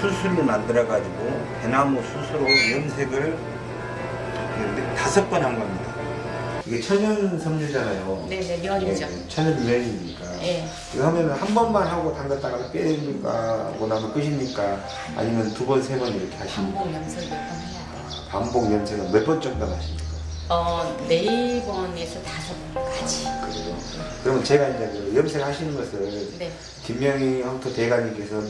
수술을 만들어 가지고 대나무 수수로 염색을 다섯 번 한 겁니다. 이게 천연 섬유잖아요. 네네, 면이죠. 예, 천연 면이니까. 예. 이거 하면 한 번만 하고 담갔다가 빼니까 뭐 나면 끝입니까? 아니면 두 번, 세 번 이렇게 하십니까? 반복 염색을 좀 해야 돼요. 반복 염색은 몇 번 정도 하십니까? 어, 네 번에서 다섯 번까지. 그래요. 그러면 제가 이제 그 염색하시는 것을 네. 김명희 황토 대가님께서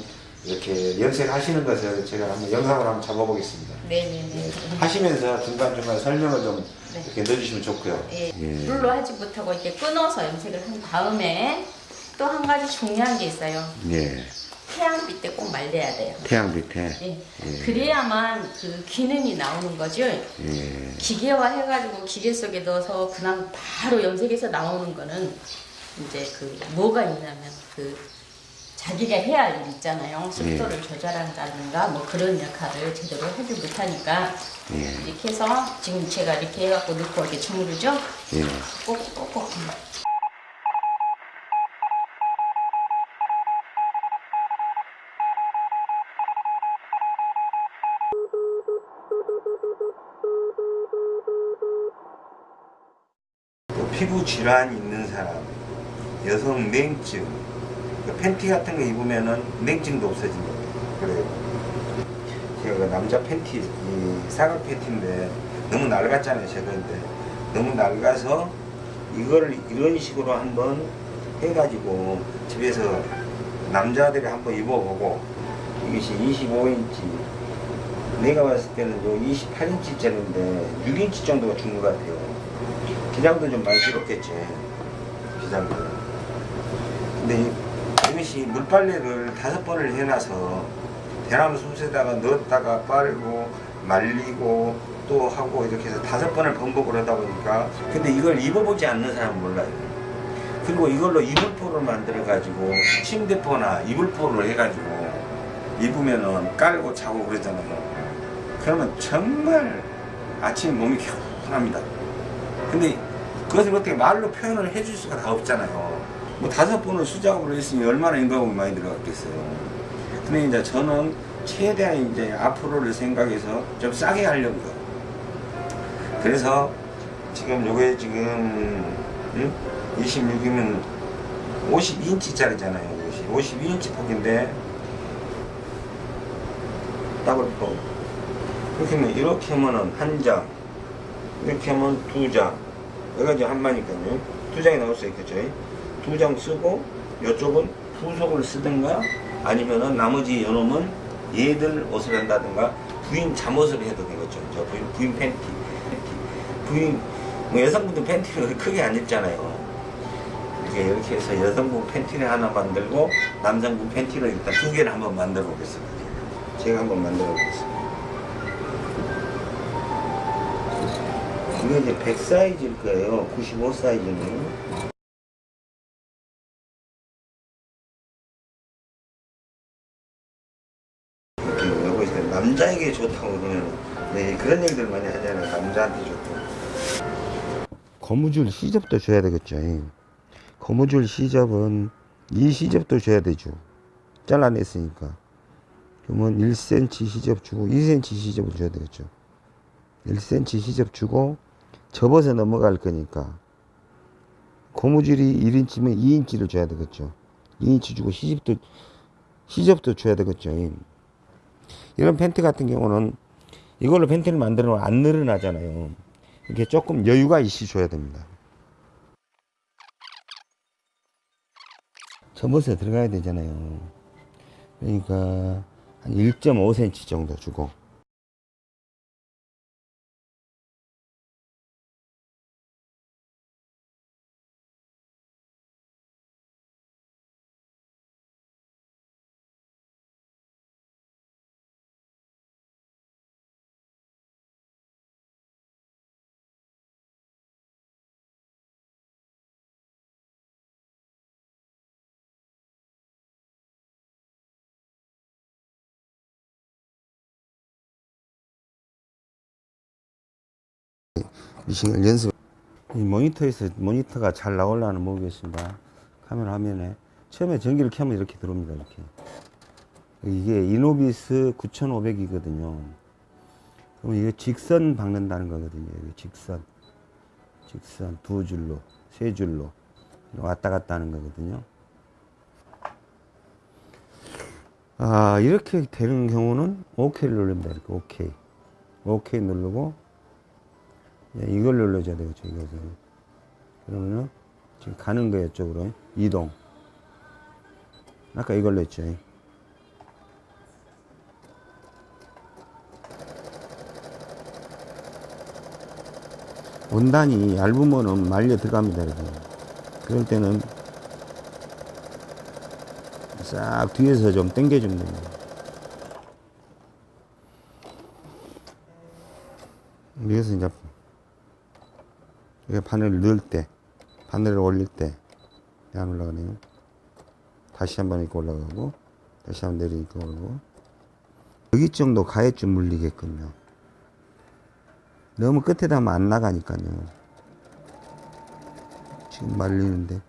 이렇게 염색하시는 것을 제가 한번 영상으로 한번 잡아보겠습니다. 네네네. 하시면서 중간중간 설명을 좀 네. 이렇게 넣어주시면 좋고요. 예. 예. 물로 하지 못하고 이렇게 끊어서 염색을 한 다음에 또 한 가지 중요한 게 있어요. 예. 태양빛 때 꼭 말려야 돼요. 태양 밑에. 예. 그래야만 그 기능이 나오는 거죠. 예. 기계화 해가지고 기계 속에 넣어서 그냥 바로 염색해서 나오는 거는 이제 그 뭐가 있냐면 그 자기가 해야 할 일 있잖아요. 습도를 조절한다든가 뭐 그런 역할을 제대로 하지 못하니까 예. 이렇게 해서 지금 제가 이렇게 해갖고 넣고 이렇게 주무르죠. 예. 꼭꼭꼭 또 피부 질환이 있는 사람, 여성 냉증, 그 팬티 같은 거 입으면은 냉증도 없어진다. 그래요. 제가 그 남자 팬티, 이 사각 팬티인데 너무 낡았잖아요, 제가인데 너무 낡아서 이거를 이런 식으로 한번 해가지고 집에서 남자들이 한번 입어보고 이것이 25인치 내가 봤을 때는 요 28인치 짜리인데 6인치 정도가 준 것 같아요. 기장도 좀 많이 실었겠지. 기장도. 근데 이- 이것이 물빨래를 다섯 번을 해놔서 대나무 숲에다가 넣었다가 빨고 말리고 또 하고 이렇게 해서 다섯 번을 반복을 하다 보니까 근데 이걸 입어보지 않는 사람은 몰라요. 그리고 이걸로 이불포를 만들어 가지고 침대포나 이불포를 해가지고 입으면은 깔고 자고 그러잖아요. 그러면 정말 아침 몸이 개운합니다. 근데 그것을 어떻게 말로 표현을 해줄 수가 다 없잖아요. 뭐 다섯 번을 수작업을 했으니 얼마나 인건비 많이 들어갔겠어요. 근데 이제 저는 최대한 이제 앞으로를 생각해서 좀 싸게 하려고요. 그래서 지금 요게 지금 26이면 52인치짜리잖아요. 52인치 폭인데 더블 폭. 이렇게 하면 이렇게 하면은 한 장, 이렇게 하면 두 장. 여기가 이제 한 마니까요. 두 장이 나올 수 있겠죠. 두 장 쓰고 이쪽은 후속을 쓰든가 아니면은 나머지 요놈은 얘들 옷을 한다든가 부인 잠옷을 해도 되겠죠. 저 부인, 부인 팬티. 부인 뭐 여성분들 팬티를 크게 안 입잖아요. 이렇게 이렇게 해서 여성분 팬티를 하나 만들고 남성분 팬티를 일단 두 개를 한번 만들어 보겠습니다. 제가 한번 만들어 보겠습니다. 이게 이제 100 사이즈일 거예요. 95 사이즈는. 남자에게 좋다고 그러면 네, 그런 얘기들 많이 하잖아요. 남자한테 좋다고. 고무줄 시접도 줘야 되겠죠. 고무줄 시접은 이 시접도 줘야 되죠. 잘라냈으니까. 그러면 1cm 시접 주고 2cm 시접을 줘야 되겠죠. 1cm 시접 주고 접어서 넘어갈 거니까 고무줄이 1인치면 2인치를 줘야 되겠죠. 2인치 주고 시접도 시접도 줘야 되겠죠. 이런 팬티 같은 경우는 이걸로 팬티를 만들어 놓으면 안 늘어나잖아요. 이렇게 조금 여유가 있이 줘야 됩니다. 접어서 들어가야 되잖아요. 그러니까 한 1.5cm 정도 주고 미싱을 연습. 이 모니터에서 모니터가 잘 나올라는 모르겠습니다. 카메라 화면에 처음에 전기를 켜면 이렇게 들어옵니다. 이렇게. 이게 이노비스 9500이거든요. 그럼 이게 직선 박는다는 거거든요. 직선. 직선 두 줄로, 세 줄로 왔다 갔다 하는 거거든요. 아, 이렇게 되는 경우는 OK를 누릅니다. 이렇게 OK. OK 누르고 예, 이걸 눌러줘야 되겠죠. 이것을. 그러면은 지금 가는 거예요. 쪽으로. 이동. 아까 이걸로 했죠. 원단이 얇으면은 말려 들어갑니다. 이렇게. 그럴 때는 싹 뒤에서 좀 당겨주면 됩니다. 여기서 이제 이게 바늘을 넣을 때, 바늘을 올릴 때, 안 올라가네요. 다시 한번 이렇게 올라가고, 다시 한번 내리니까 올라가고. 여기 정도 가해쯤 물리게끔요. 너무 끝에다 하면 안 나가니까요. 지금 말리는데.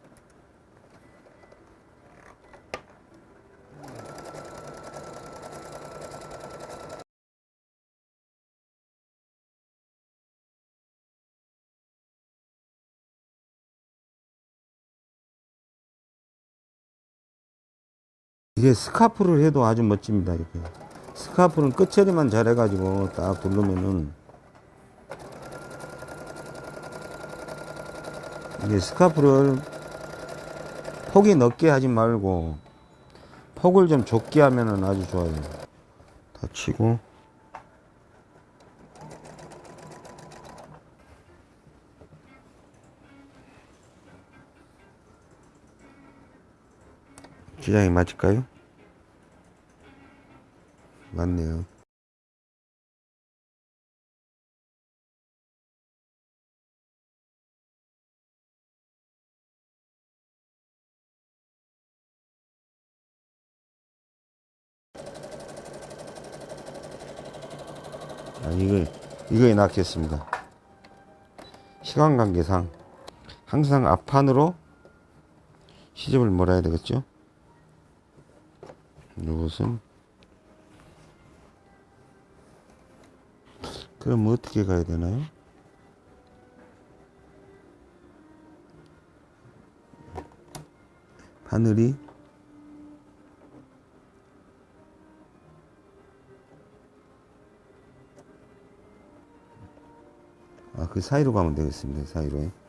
이게 스카프를 해도 아주 멋집니다. 이렇게. 스카프는 끝처리만 잘 해가지고 딱 두르면은 이게 스카프를 폭이 넓게 하지 말고 폭을 좀 좁게 하면은 아주 좋아요. 다 치고 기장이 맞을까요? 맞네요. 아, 이거, 이거에 낚였습니다. 시간 관계상 항상 앞판으로 시접을 몰아야 되겠죠? 이것은 그럼 어떻게 가야 되나요? 바늘이 아, 그 사이로 가면 되겠습니다. 사이로.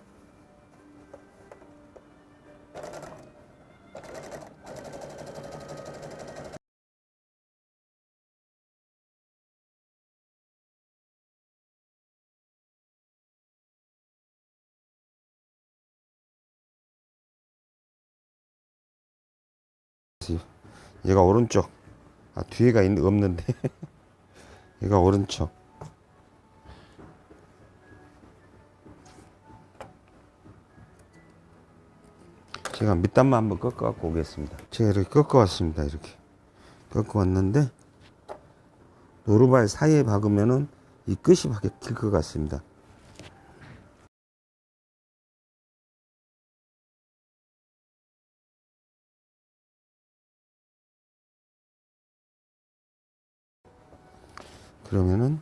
얘가 오른쪽. 아, 뒤에가 있, 없는데. 얘가 오른쪽. 제가 밑단만 한번 꺾어 갖고 오겠습니다. 제가 이렇게 꺾어 왔습니다. 이렇게. 꺾어 왔는데, 노루발 사이에 박으면은 이 끝이 박힐 것 같습니다. 그러면은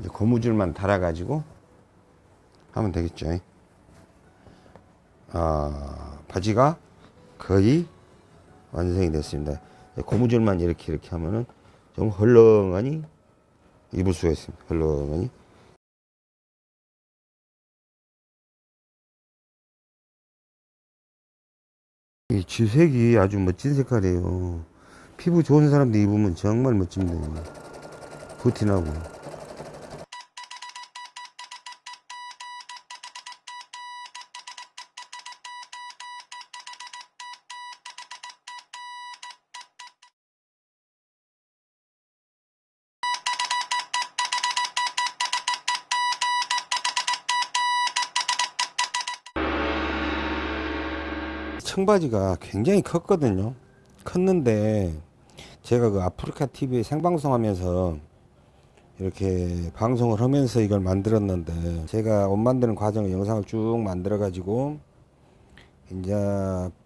이제 고무줄만 달아가지고 하면 되겠죠. 아, 바지가 거의 완성이 됐습니다. 고무줄만 이렇게 이렇게 하면은 좀 헐렁하니 입을 수가 있습니다. 헐렁하니. 이 지색이 아주 멋진 색깔이에요. 피부 좋은 사람들 입으면 정말 멋집니다. 부티나고. 청바지가 굉장히 컸거든요. 컸는데 제가 그 아프리카 TV에 생방송 하면서 이렇게 방송을 하면서 이걸 만들었는데 제가 옷 만드는 과정을 영상을 쭉 만들어 가지고 이제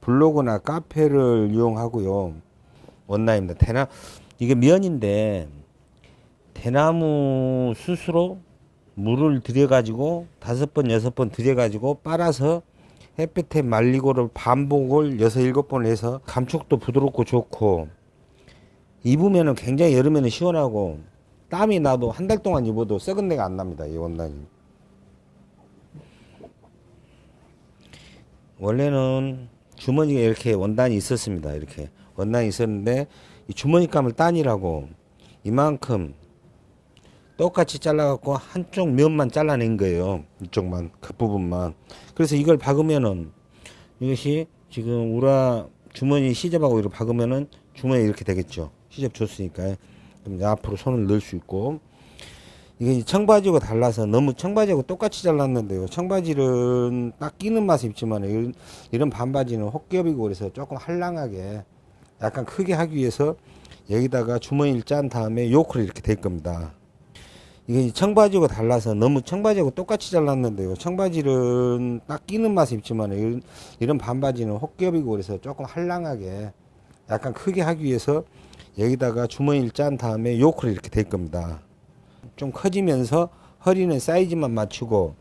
블로그나 카페를 이용하고요. 원나입니다. 대나 이게 면인데 대나무 스스로 물을 들여 가지고 다섯 번 여섯 번 들여 가지고 빨아서 햇볕에 말리고를 반복을 여섯 일곱 번을 해서 감촉도 부드럽고 좋고 입으면은 굉장히 여름에는 시원하고 땀이 나도 한 달 동안 입어도 썩은 내가 안 납니다. 이 원단이. 원래는 주머니가 이렇게 원단이 있었습니다. 이렇게 원단이 있었는데 이 주머니감을 따니라고 이만큼 똑같이 잘라갖고 한쪽 면만 잘라낸 거예요. 이쪽만 그 부분만. 그래서 이걸 박으면은 이것이 지금 우라 주머니 시접하고 이렇게 박으면은 주머니 이렇게 되겠죠. 시접 줬으니까 이제 앞으로 손을 넣을 수 있고 이게 청바지하고 달라서 너무 청바지하고 똑같이 잘랐는데요. 청바지는 딱 끼는 맛이 있지만 이런, 반바지는 혹겹이고 그래서 조금 한랑하게 약간 크게 하기 위해서 여기다가 주머니를 짠 다음에 요크를 이렇게 될 겁니다. 이게 청바지하고 달라서 너무 청바지하고 똑같이 잘랐는데요. 청바지는 딱 끼는 맛이 있지만 이런, 반바지는 혹겹이고 그래서 조금 한랑하게 약간 크게 하기 위해서 여기다가 주머니를 짠 다음에 요크를 이렇게 될 겁니다. 좀 커지면서 허리는 사이즈만 맞추고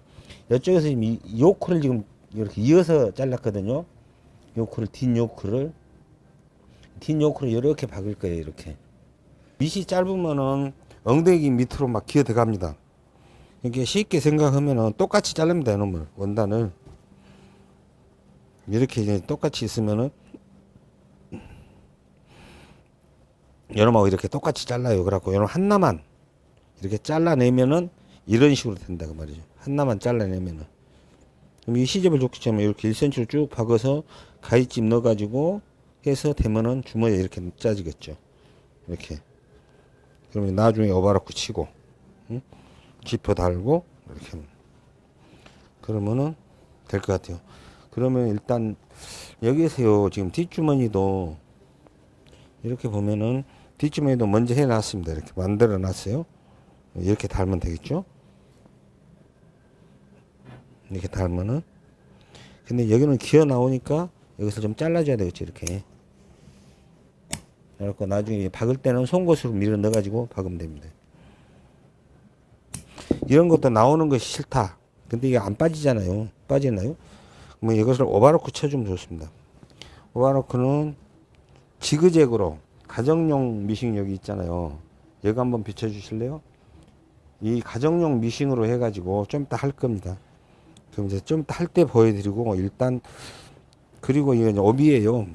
이쪽에서 지금 이 요크를 지금 이렇게 이어서 잘랐거든요. 요크를 뒷 요크를 뒷 요크를 이렇게 박을 거예요. 이렇게 밑이 짧으면은 엉덩이 밑으로 막 기어 들어갑니다. 이게 쉽게 생각하면은 똑같이 자릅니다. 이놈을 원단을 이렇게 똑같이 있으면은 여러분하고 이렇게 똑같이 잘라요. 그래갖고 여러분 하나만 이렇게 잘라내면은 이런 식으로 된다 그 말이죠. 하나만 잘라내면은 그럼 이 시접을 좋기 때문에 이렇게 1cm로 쭉 박아서 가위집 넣어가지고 해서 되면은 주머니에 이렇게 짜지겠죠. 이렇게 그러면 나중에 오바로크 치고 응? 지퍼 달고 이렇게. 그러면은 될 것 같아요. 그러면 일단 여기에서요 지금 뒷주머니도 이렇게 보면은 뒷주머니도 먼저 해놨습니다. 이렇게 만들어 놨어요. 이렇게 달면 되겠죠? 이렇게 달면은 근데 여기는 기어 나오니까 여기서 좀 잘라줘야 되겠죠 이렇게 그래갖고 나중에 박을 때는 송곳으로 밀어 넣어가지고 박으면 됩니다 이런 것도 나오는 것이 싫다 근데 이게 안 빠지잖아요 빠지나요? 그러면 이것을 오바로크 쳐주면 좋습니다 오바로크는 지그재그로 가정용 미싱 여기 있잖아요 여기 한번 비춰주실래요? 이 가정용 미싱으로 해가지고 좀 이따 할 겁니다. 그럼 이제 좀 이따 할 때 보여드리고 일단 그리고 이게 업이에요.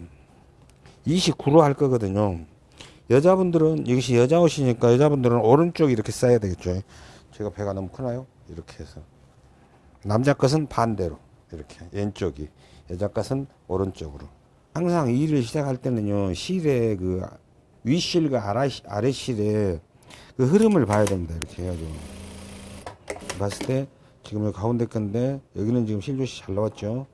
29로 할 거거든요. 여자분들은 이것이 여자 옷이니까 여자분들은 오른쪽 이렇게 싸야 되겠죠. 제가 배가 너무 크나요? 이렇게 해서 남자 것은 반대로 이렇게 왼쪽이 여자 것은 오른쪽으로. 항상 일을 시작할 때는요 실의 그 윗실과 아래, 아래 실에 그 흐름을 봐야 됩니다. 이렇게 해가지고. 봤을 때, 지금 여기 가운데 건데, 여기는 지금 실조시 잘 나왔죠?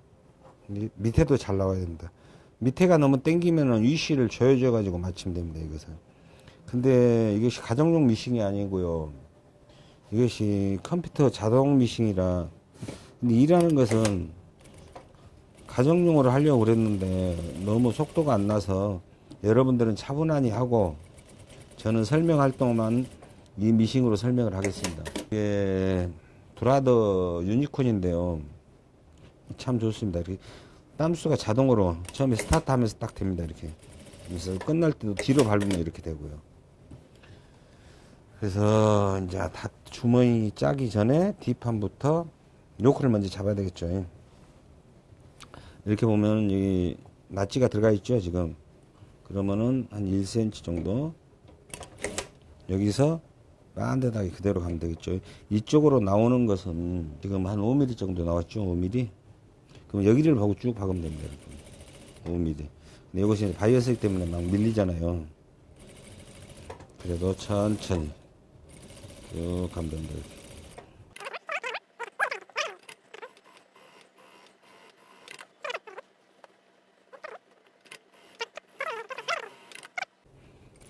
미- 밑에도 잘 나와야 됩니다. 밑에가 너무 땡기면은 위시를 조여줘 가지고 맞추면 됩니다, 이것은. 근데 이것이 가정용 미싱이 아니고요. 이것이 컴퓨터 자동 미싱이라. 근데 일하는 것은 가정용으로 하려고 그랬는데 너무 속도가 안 나서 여러분들은 차분하니 하고 저는 설명 활동만 이 미싱으로 설명을 하겠습니다. 이게 브라더 유니콘인데요. 참 좋습니다. 이렇게 땀수가 자동으로 처음에 스타트 하면서 딱 됩니다. 이렇게. 그래서 끝날 때도 뒤로 밟으면 이렇게 되고요. 그래서 이제 다 주머니 짜기 전에 뒷판부터 요크를 먼저 잡아야 되겠죠. 이렇게 보면 이 낫지가 들어가 있죠, 지금. 그러면은 한 1cm 정도 여기서 빤듯하게 그대로 가면 되겠죠. 이쪽으로 나오는 것은 지금 한 5mm 정도 나왔죠. 5mm. 그럼 여기를 보고 쭉 박으면 됩니다. 이렇게. 5mm. 근데 이것이 바이어스기 때문에 막 밀리잖아요. 그래도 천천히 쭉 가면 됩니다.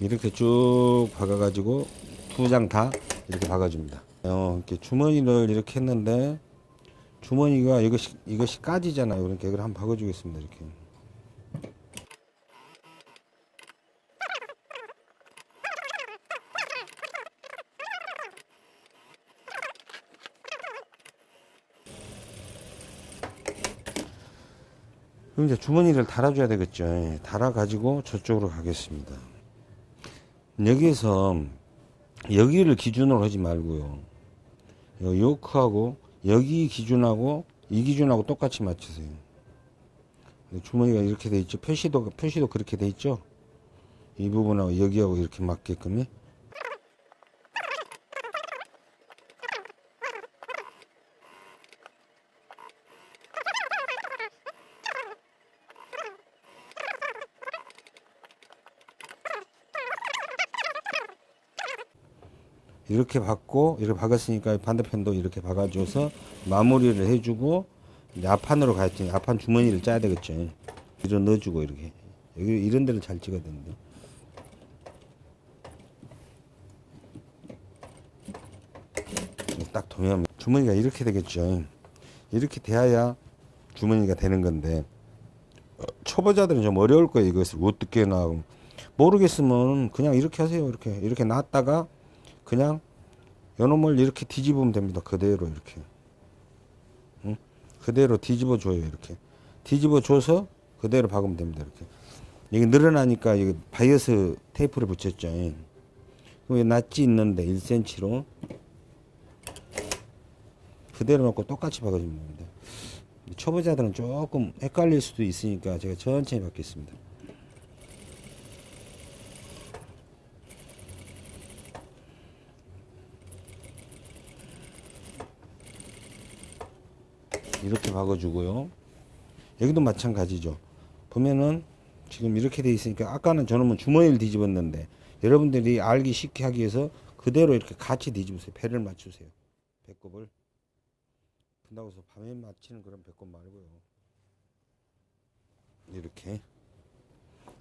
이렇게. 쭉 박아가지고 두 장 다 이렇게 박아줍니다. 어, 이렇게 주머니를 이렇게 했는데 주머니가 이것이 이것이 까지잖아요. 그러니까 이걸 한번 박아주겠습니다. 이렇게. 그럼 이제 주머니를 달아줘야 되겠죠. 예, 달아가지고 저쪽으로 가겠습니다. 여기에서 여기를 기준으로 하지 말고요. 요 요크하고 여기 기준하고 이 기준하고 똑같이 맞추세요. 주머니가 이렇게 돼 있죠. 표시도 표시도 그렇게 돼 있죠. 이 부분하고 여기하고 이렇게 맞게끔요. 이렇게 박고 이렇게 박았으니까 반대편도 이렇게 박아줘서 마무리를 해주고 이제 앞판으로 가야지 앞판 주머니를 짜야 되겠죠. 밀어 넣어주고 이렇게. 여기 이런 데를 잘 찍어야 되는데. 딱 도면 주머니가 이렇게 되겠죠. 이렇게 돼야 주머니가 되는 건데 어, 초보자들은 좀 어려울 거예요. 이것을 어떻게 나 모르겠으면 그냥 이렇게 하세요. 이렇게. 이렇게 놨다가 그냥 요놈을 이렇게 뒤집으면 됩니다. 그대로 이렇게. 응? 그대로 뒤집어 줘요. 이렇게. 뒤집어 줘서 그대로 박으면 됩니다. 이렇게. 여기 늘어나니까 여기 바이어스 테이프를 붙였죠. 여기 notch 있는데 1cm로 그대로 놓고 똑같이 박아주면 됩니다. 초보자들은 조금 헷갈릴 수도 있으니까 제가 천천히 박겠습니다. 이렇게 박아주고요. 여기도 마찬가지죠. 보면은 지금 이렇게 돼 있으니까 아까는 저놈은 주머니를 뒤집었는데 여러분들이 알기 쉽게 하기 위해서 그대로 이렇게 같이 뒤집으세요. 배를 맞추세요. 배꼽을. 분다고 해서 밤에 맞추는 그런 배꼽 말고요. 이렇게.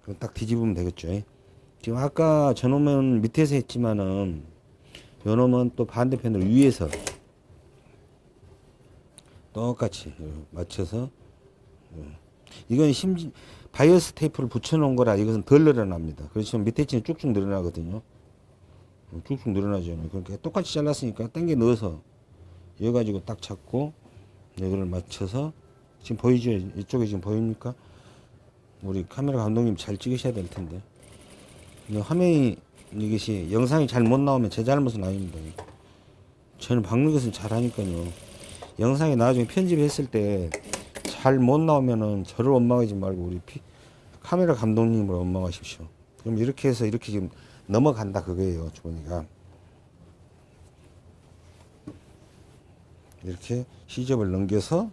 그럼 딱 뒤집으면 되겠죠. 지금 아까 저놈은 밑에서 했지만은 요놈은 또 반대편으로 위에서 똑같이 맞춰서 어. 이건 심지 바이어스 테이프를 붙여놓은 거라 이것은 덜 늘어납니다. 그렇지만 밑에 치는 쭉쭉 늘어나거든요. 어, 쭉쭉 늘어나죠. 그러니까 똑같이 잘랐으니까 당겨 넣어서 이어 가지고 딱 잡고 이거를 맞춰서 지금 보이죠? 이쪽에 지금 보입니까? 우리 카메라 감독님 잘 찍으셔야 될 텐데 이 화면이 이것이 영상이 잘 못 나오면 제 잘못은 아닙니다. 저는 박는 것은 잘하니까요. 영상이 나중에 편집했을 때 잘 못 나오면은 저를 원망하지 말고 우리 피, 카메라 감독님을 원망하십시오. 그럼 이렇게 해서 이렇게 지금 넘어간다 그거예요 주머니가 이렇게 시접을 넘겨서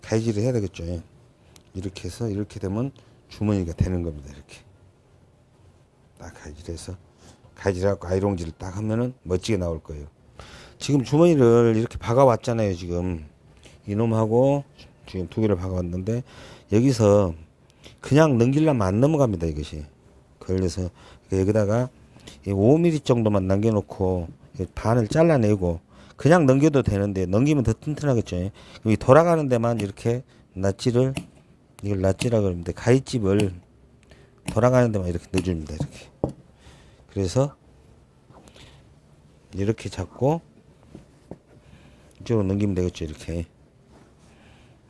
가위질을 해야 되겠죠. 예. 이렇게 해서 이렇게 되면 주머니가 되는 겁니다. 이렇게 딱 가위질해서 가위질하고 아이롱질을 딱 하면은 멋지게 나올 거예요. 지금 주머니를 이렇게 박아 왔잖아요. 지금 이놈하고 지금 두 개를 박아 왔는데 여기서 그냥 넘기려면 안 넘어갑니다. 이것이 그래서 여기다가 5mm 정도만 남겨놓고 반을 잘라내고 그냥 넘겨도 되는데 넘기면 더 튼튼하겠죠. 여기 돌아가는 데만 이렇게 낫지를 이걸 낫지라 그러는데 가위집을 돌아가는 데만 이렇게 넣어줍니다. 이렇게 그래서 이렇게 잡고 이쪽으로 넘기면 되겠죠 이렇게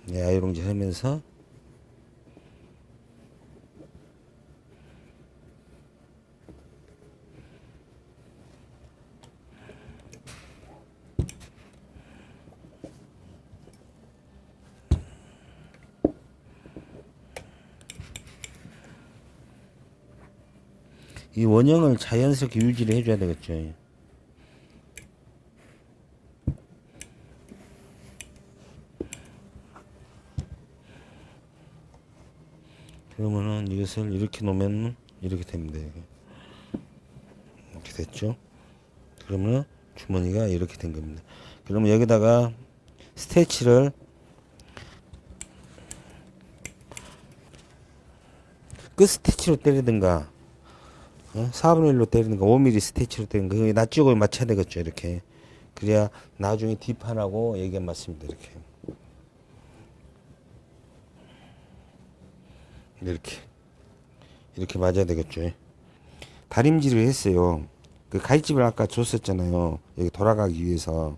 네, 아이롱질 하면서 이 원형을 자연스럽게 유지를 해줘야 되겠죠. 그러면은 이것을 이렇게 놓으면 이렇게 됩니다. 이렇게 됐죠? 그러면 주머니가 이렇게 된 겁니다. 그러면 여기다가 스테치를 끝 스티치로 때리든가 어? 4분의 1로 때리는 거 5mm 스티치로 때리는 거 그게 낯쪽을 맞춰야 되겠죠 이렇게 그래야 나중에 뒷판하고 얘기가 맞습니다 이렇게 이렇게. 이렇게 맞아야 되겠죠. 다림질을 했어요. 그 가위집을 아까 줬었잖아요. 여기 돌아가기 위해서.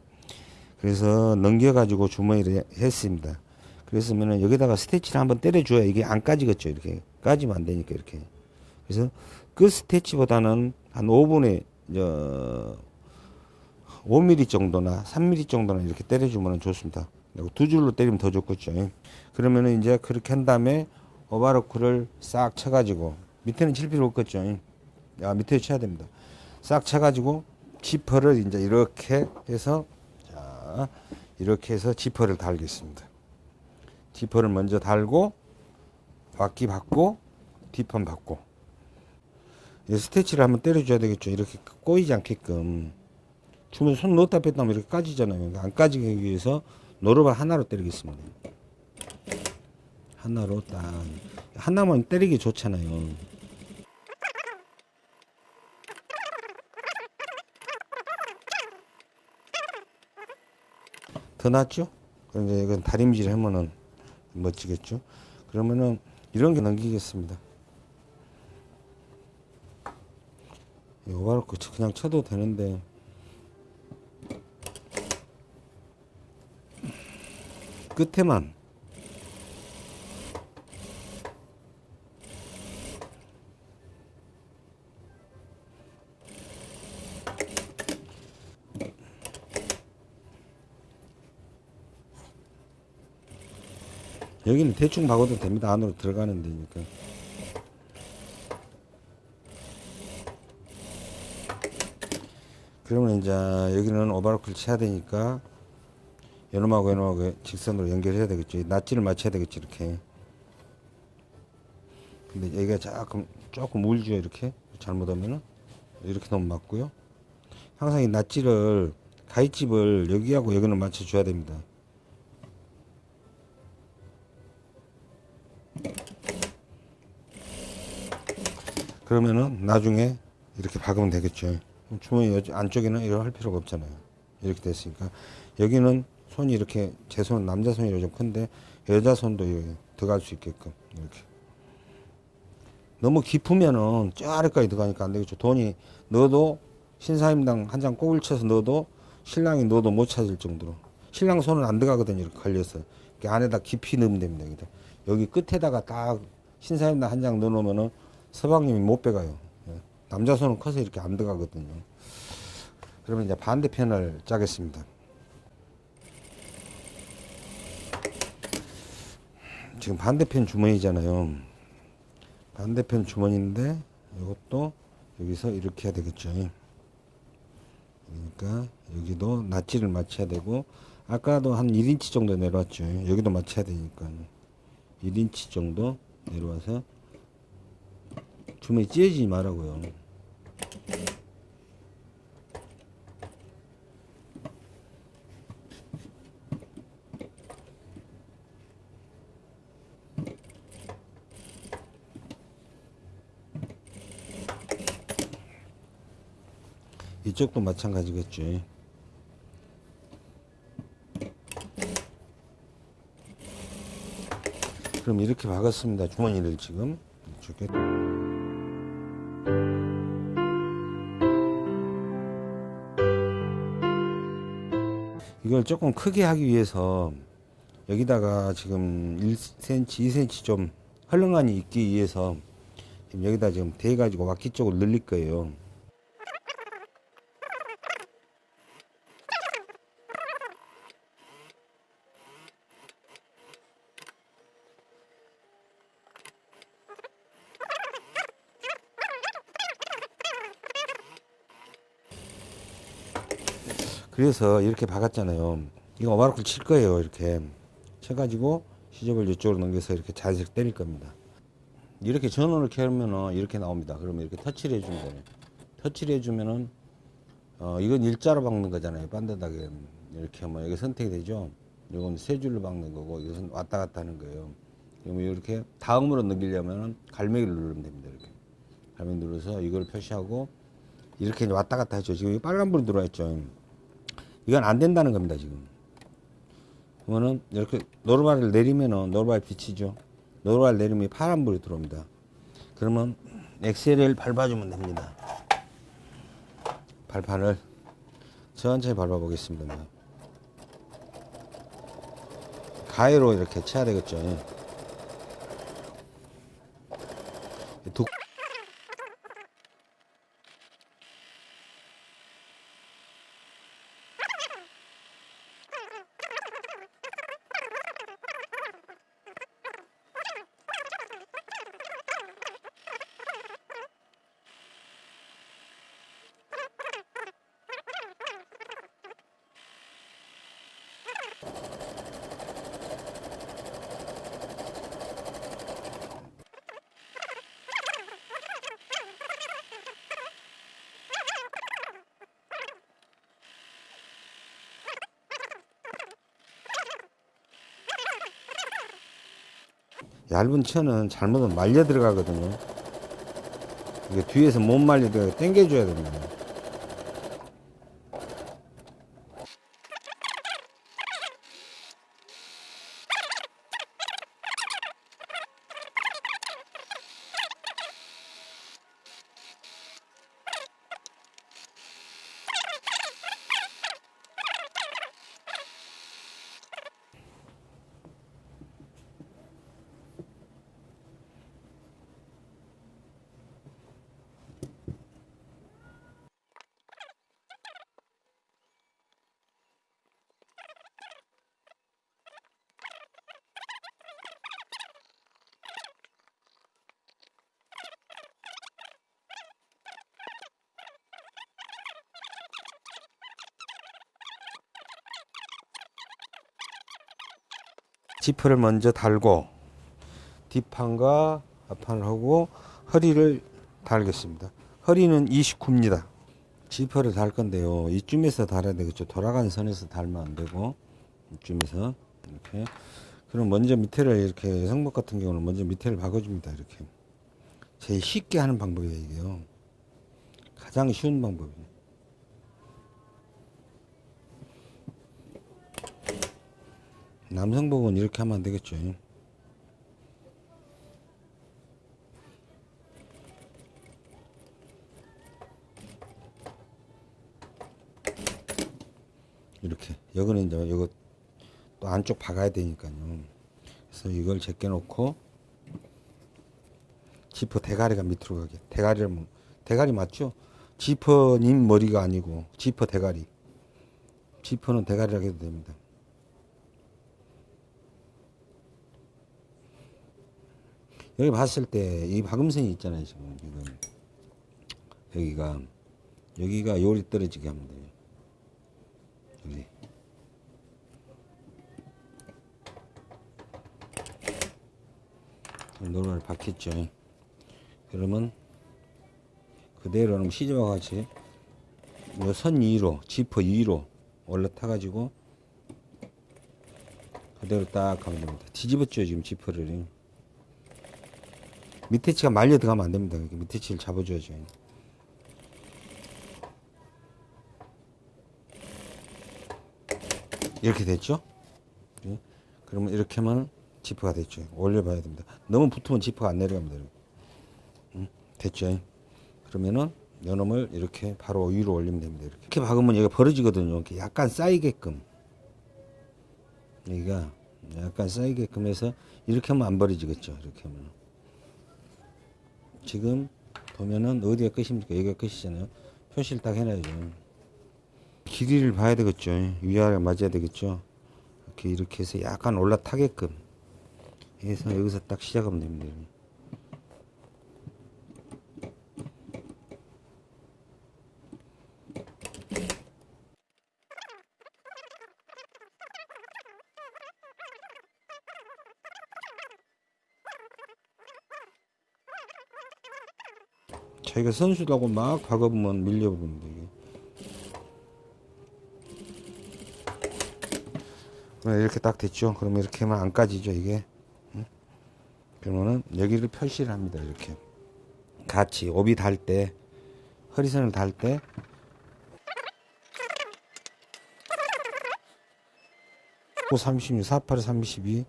그래서 넘겨가지고 주머니를 했습니다. 그랬으면은 여기다가 스티치를 한번 때려줘야 이게 안 까지겠죠. 이렇게. 까지면 안 되니까 이렇게. 그래서 그 스티치보다는 한 5분의 저 5mm 정도나 3mm 정도나 이렇게 때려주면 좋습니다. 두 줄로 때리면 더 좋겠죠. 그러면은 이제 그렇게 한 다음에 오바로크를 싹 쳐가지고 밑에는 칠 필요 없겠죠. 아, 밑에 쳐야 됩니다. 싹 쳐가지고 지퍼를 이제 이렇게 해서 자 이렇게 해서 지퍼를 달겠습니다. 지퍼를 먼저 달고 바퀴 받고 뒷판 받고 이 스티치를 한번 때려줘야 되겠죠. 이렇게 꼬이지 않게끔. 주면 손 넣었다 뺐다 하면 이렇게 까지잖아요. 그러니까 안 까지기 위해서 노루발 하나로 때리겠습니다. 하나로 딱. 하나만 때리기 좋잖아요. 더 낫죠? 그런데 이건 다림질 하면은 멋지겠죠? 그러면은 이런 게 넘기겠습니다. 오바로크 그냥 쳐도 되는데 끝에만 여기는 대충 박아도 됩니다 안으로 들어가는 데니까 그러면 이제 여기는 오바로크를 쳐야 되니까 요놈하고 요놈하고 직선으로 연결해야 되겠죠. 낫지를 맞춰야 되겠죠. 이렇게. 근데 여기가 조금 조금 울죠. 이렇게 잘못하면은 이렇게 너무 맞고요. 항상 이 낫지를 가위집을 여기하고 여기는 맞춰줘야 됩니다. 그러면은 나중에 이렇게 박으면 되겠죠. 주머니 여- 안쪽에는 이렇게 할 필요가 없잖아요. 이렇게 됐으니까 여기는 손이 이렇게 제 손은 남자 손이라 좀 큰데 여자 손도 들어갈 수 있게끔 이렇게 너무 깊으면은 저 아래까지 들어가니까 안 되겠죠. 돈이 넣어도 신사임당 한 장 꼬을 쳐서 넣어도 신랑이 넣어도 못 찾을 정도로 신랑 손은 안 들어가거든요. 이렇게 걸려서 이렇게 안에다 깊이 넣으면 됩니다. 여기 끝에다가 딱 신사임당 한 장 넣어놓으면은 서방님이 못 빼가요. 예. 남자 손은 커서 이렇게 안 들어가거든요. 그러면 이제 반대편을 짜겠습니다. 지금 반대편 주머니잖아요. 반대편 주머니인데 이것도 여기서 이렇게 해야 되겠죠. 그러니까 여기도 낫지를 맞춰야 되고 아까도 한 1인치 정도 내려왔죠. 여기도 맞춰야 되니까 1인치 정도 내려와서 주머니 찢어지지 말라고요. 이쪽도 마찬가지겠죠. 그럼 이렇게 박았습니다. 주머니를 지금 이쪽에 이걸 조금 크게 하기 위해서 여기다가 지금 1cm, 2cm 좀 헐렁함이 있기 위해서 지금 여기다 지금 대 가지고 와키 쪽을 늘릴 거예요. 그래서 이렇게 박았잖아요. 이거 오바로크를 칠 거예요. 이렇게 쳐가지고 시접을 이쪽으로 넘겨서 이렇게 자세히 때릴 겁니다. 이렇게 전원을 켜면은 이렇게 나옵니다. 그러면 이렇게 터치를 해주면 돼요. 터치를 해주면은 어 이건 일자로 박는 거잖아요. 반듯하게 이렇게 하면 여기 선택이 되죠. 이건 세 줄로 박는 거고 이것은 왔다 갔다 하는 거예요. 그러면 이렇게 다음으로 넘기려면은 갈매기를 누르면 됩니다. 이렇게 발매 눌러서 이걸 표시하고 이렇게 왔다 갔다 해줘. 지금 이 빨간불이 들어와 있죠. 이건 안 된다는 겁니다, 지금. 그러면은 이렇게 노르발을 내리면은 노르발 비치죠. 노르발 내리면 파란불이 들어옵니다. 그러면 엑셀을 밟아주면 됩니다. 발판을 천천히 밟아보겠습니다. 가위로 이렇게 쳐야 되겠죠. 얇은 천은 잘못하면 말려 들어가거든요. 이게 뒤에서 못 말리게 당겨줘야 됩니다. 지퍼를 먼저 달고 뒷판과 앞판을 하고 허리를 달겠습니다. 허리는 29입니다. 지퍼를 달 건데요. 이쯤에서 달아야 되겠죠. 돌아가는 선에서 달면 안 되고 이쯤에서 이렇게. 그럼 먼저 밑에를 이렇게 성목 같은 경우는 먼저 밑에를 박아줍니다. 이렇게. 제일 쉽게 하는 방법이에요. 이게요. 가장 쉬운 방법이에요. 남성복은 이렇게 하면 안 되겠죠. 이렇게 여기는 이제 이거 또 안쪽 박아야 되니까요. 그래서 이걸 제껴 놓고 지퍼 대가리가 밑으로 가게. 대가리를 뭐- 대가리 맞죠? 지퍼님 머리가 아니고 지퍼 대가리. 지퍼는 대가리라고 해도 됩니다. 여기 봤을 때 이 박음선이 있잖아요 지금. 지금 여기가. 여기가 요리 떨어지게 하면 돼요. 여기. 노를 박혔죠. 그러면 그대로 시즈와 같이 요선 위로 지퍼 위로 올라타 가지고 그대로 딱 하면 됩니다. 뒤집었죠 지금 지퍼를 밑에 치가 말려 들어가면 안 됩니다. 이렇게 밑에 치를 잡아줘야죠. 이렇게 됐죠? 네. 그러면 이렇게 하면 지퍼가 됐죠. 올려봐야 됩니다. 너무 붙으면 지퍼가 안 내려갑니다. 응? 됐죠? 그러면은 요놈을 이렇게 바로 위로 올리면 됩니다. 이렇게, 이렇게 박으면 얘가 벌어지거든요. 이렇게 약간 쌓이게끔. 여기가 약간 쌓이게끔 해서 이렇게 하면 안 벌어지겠죠. 이렇게 하면. 지금 보면은 어디가 끝입니까? 여기가 끝이잖아요. 표시를 딱 해놔야죠. 길이를 봐야 되겠죠. 위아래 맞아야 되겠죠. 이렇게 이렇게 해서 약간 올라타게끔 해서 여기서 딱 시작하면 됩니다. 자기가 선수라고 막 박아보면 밀려버립니다 이게. 그럼 이렇게 딱 됐죠. 그러면 이렇게 하면 안 까지죠 이게. 응? 그러면은 여기를 표시를 합니다 이렇게. 같이 오비 달 때 허리선을 달때고 36, 48, 32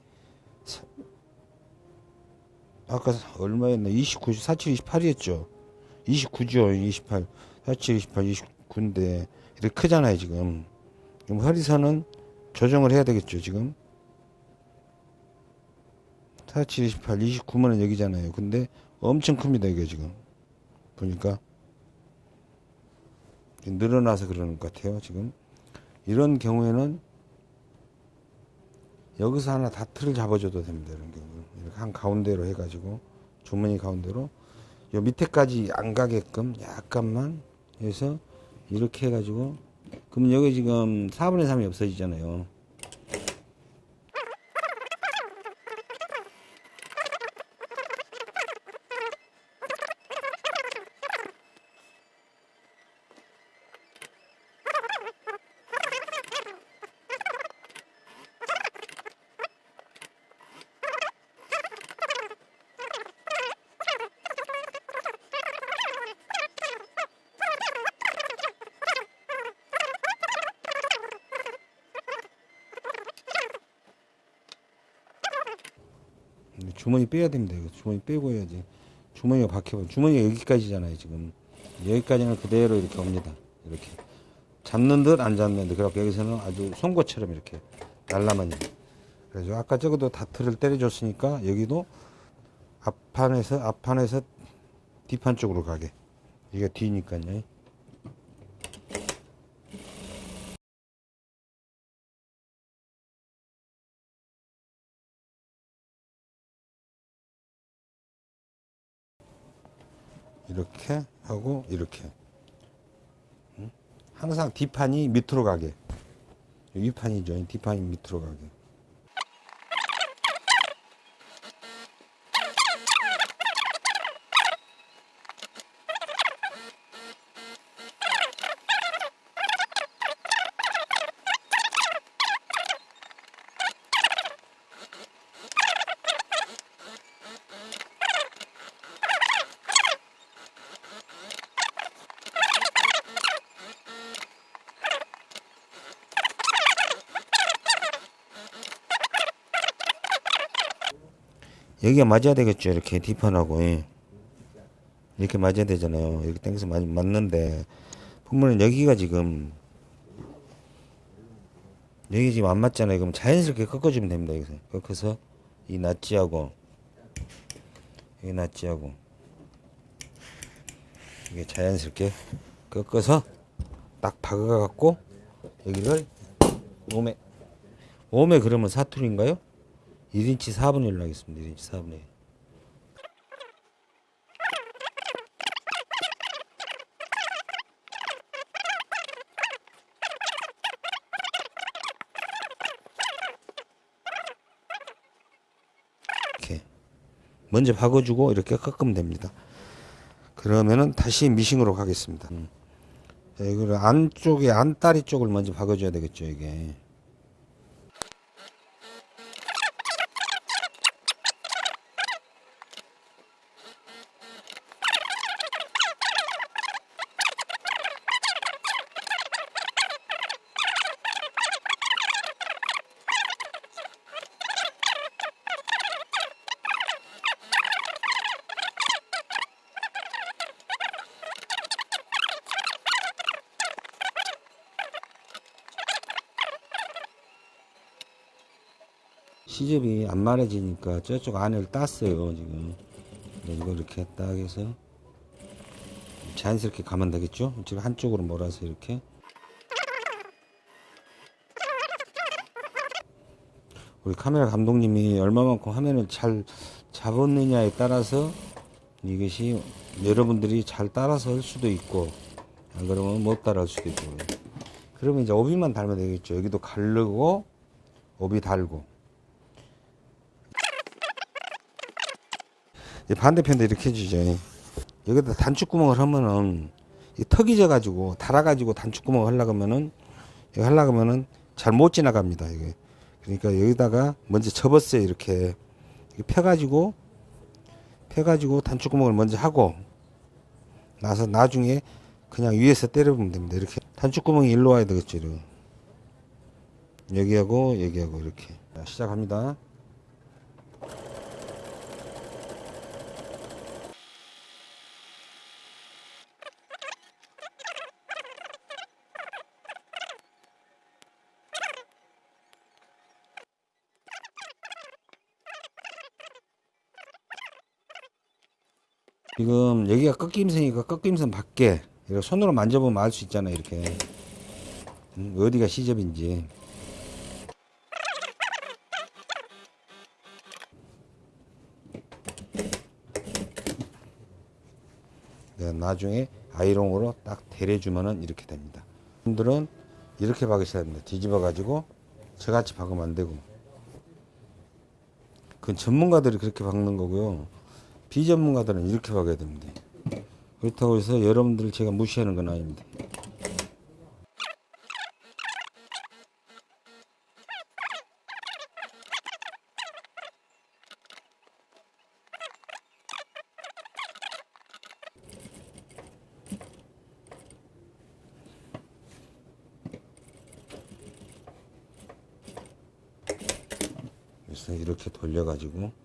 사- 아까 얼마였나 29, 47, 28이었죠 29죠 28 47, 28, 29인데 이렇게 크잖아요 지금. 그럼 허리선은 조정을 해야 되겠죠 지금? 47, 28, 29면은 여기잖아요. 근데 엄청 큽니다 이게 지금. 보니까. 늘어나서 그러는 것 같아요 지금. 이런 경우에는 여기서 하나 다트를 잡아줘도 됩니다 이런 경우는. 이렇게 한 가운데로 해가지고 주머니 가운데로 요 밑에까지 안 가게끔 약간만 해서 이렇게 해가지고 그러면 여기 지금 4분의 3이 없어지잖아요 빼야 됩니다. 이거 주머니 빼고 해야지. 주머니가 박혀. 주머니가 여기까지잖아요. 지금 여기까지는 그대로 이렇게 옵니다. 이렇게 잡는 듯 안 잡는 듯. 그래갖고 여기서는 아주 송곳처럼 이렇게 날라만. 그래서 아까 저거도 다트를 때려줬으니까 여기도 앞판에서 앞판에서 뒷판 쪽으로 가게. 이게 뒤니까요. 이렇게 하고 이렇게. 응? 항상 뒷판이 밑으로 가게. 윗판이죠. 뒷판이 밑으로 가게 여기가 맞아야 되겠죠. 이렇게 뒷판하고. 예. 이렇게 맞아야 되잖아요. 이렇게 당겨서 맞, 맞는데. 보면은 여기가 지금 여기 지금 안 맞잖아요. 그럼 자연스럽게 꺾어주면 됩니다 여기서. 꺾어서 이 낫지하고 여기 낫지하고. 이게 자연스럽게 꺾어서 딱 박아 갖고 여기를 몸에 몸에 그러면 사투리인가요? 1인치 4분의 1로 하겠습니다. 1인치 4분의 1. 이렇게 먼저 박아주고 이렇게 깎으면 됩니다. 그러면은 다시 미싱으로 가겠습니다. 음. 이거를 안쪽에 안다리 쪽을 먼저 박아줘야 되겠죠 이게. 말해지니까 저쪽 안을 땄어요 지금. 네, 이거 이렇게 딱 해서 자연스럽게 가면 되겠죠? 지금 한쪽으로 몰아서 이렇게. 우리 카메라 감독님이 얼마만큼 화면을 잘 잡았느냐에 따라서 이것이 여러분들이 잘 따라서 할 수도 있고 안 그러면 못 따라 할 수도 있고. 그러면 이제 오비만 달면 되겠죠. 여기도 가르고 오비 달고 반대편도 이렇게 해주죠. 여기다 단축구멍을 하면은 이 턱이 져가지고 달아가지고 단축구멍을 하려고 하면은 잘 못 지나갑니다. 이게 그러니까 여기다가 먼저 접었어요. 이렇게 펴가지고 펴가지고 단축구멍을 먼저 하고 나서 나중에 그냥 위에서 때려보면 됩니다. 이렇게 단축구멍이 일로 와야 되겠죠. 이렇게. 여기하고 여기하고 이렇게 자, 시작합니다. 지금 여기가 꺾임선이니까 꺾임선 밖에 이렇게 손으로 만져보면 알 수 있잖아요. 이렇게 음, 어디가 시접인지. 내가 나중에 아이롱으로 딱 데려주면은 이렇게 됩니다. 분들은 이렇게 박으셔야 됩니다. 뒤집어 가지고 저같이 박으면 안 되고. 그건 전문가들이 그렇게 박는 거고요. 비전문가들은 이렇게 박아야 됩니다. 그렇다고 해서 여러분들 제가 무시하는 건 아닙니다. 이렇게 돌려가지고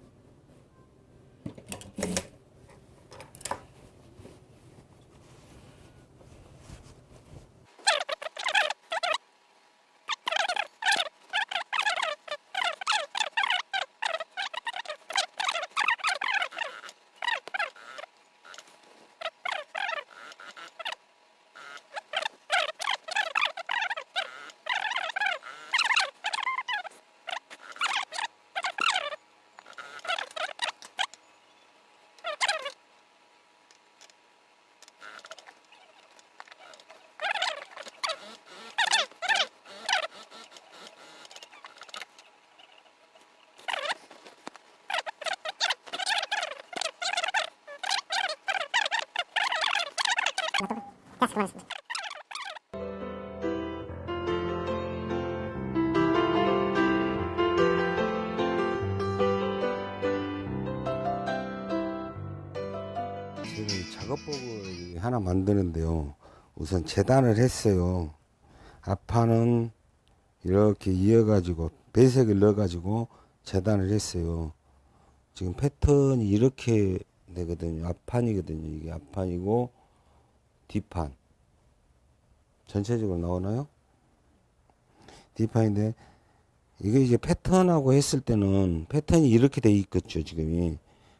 만드는데요. 우선 재단을 했어요. 앞판은 이렇게 이어가지고 배색을 넣어가지고 재단을 했어요. 지금 패턴이 이렇게 되거든요. 앞판이거든요. 이게 앞판이고 뒷판 전체적으로 나오나요? 뒷판인데 이게 이제 패턴하고 했을 때는 패턴이 이렇게 돼 있겠죠 지금이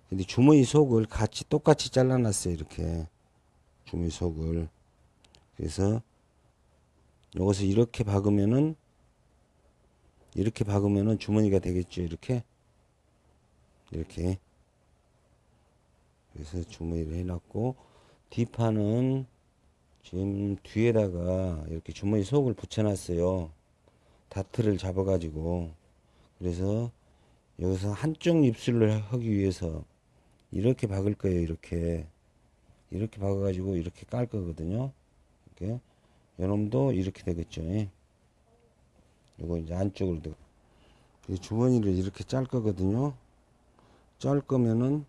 근데 주머니 속을 같이 똑같이 잘라놨어요 이렇게 주머니 속을. 그래서 이것을 이렇게 박으면은 이렇게 박으면은 주머니가 되겠죠 이렇게? 이렇게. 그래서 주머니를 해놨고 뒷판은 지금 뒤에다가 이렇게 주머니 속을 붙여놨어요. 다트를 잡아 가지고. 그래서 여기서 한쪽 입술을 하기 위해서 이렇게 박을 거예요 이렇게 이렇게 박아가지고 이렇게 깔 거거든요. 이렇게. 요놈도 이렇게 되겠죠. 요거 이제 안쪽으로 되고. 이 주머니를 이렇게 짤 거거든요. 짤 거면은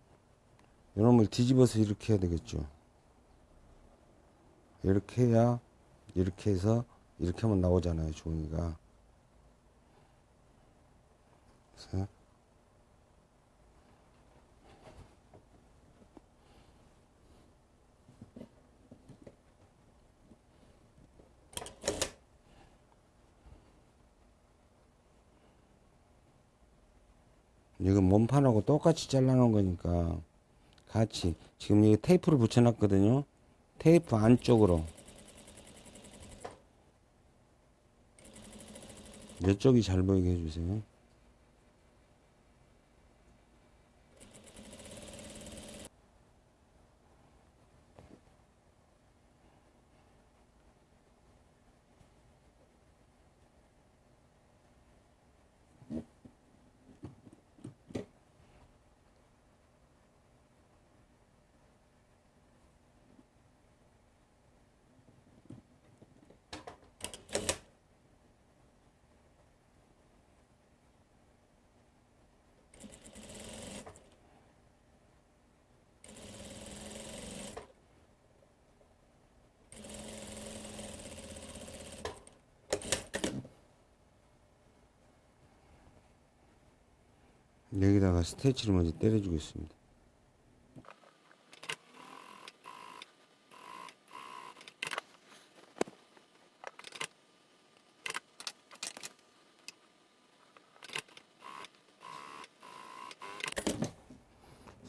요놈을 뒤집어서 이렇게 해야 되겠죠. 이렇게 해야 이렇게 해서 이렇게 하면 나오잖아요 주머니가. 그래서 이건 몸판하고 똑같이 잘라놓은 거니까 같이. 지금 이게 테이프를 붙여놨거든요. 테이프 안쪽으로. 이쪽이 잘 보이게 해주세요 스테치를 먼저 때려주겠습니다.